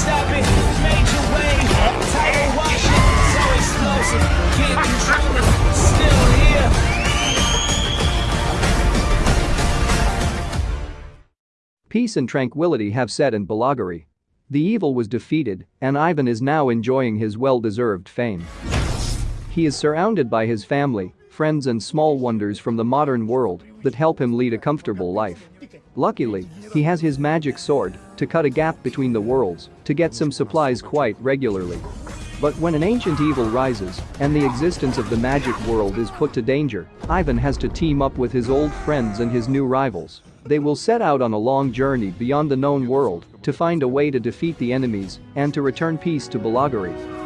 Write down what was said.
no stopping. Major wave, washing. So explosive, can't control it. Still here. Peace and tranquility have set in Belogorie. The evil was defeated, and Ivan is now enjoying his well-deserved fame. He is surrounded by his family, friends and small wonders from the modern world that help him lead a comfortable life. Luckily, he has his magic sword to cut a gap between the worlds to get some supplies quite regularly. But when an ancient evil rises and the existence of the magic world is put to danger, Ivan has to team up with his old friends and his new rivals. They will set out on a long journey beyond the known world to find a way to defeat the enemies and to return peace to Belogorie.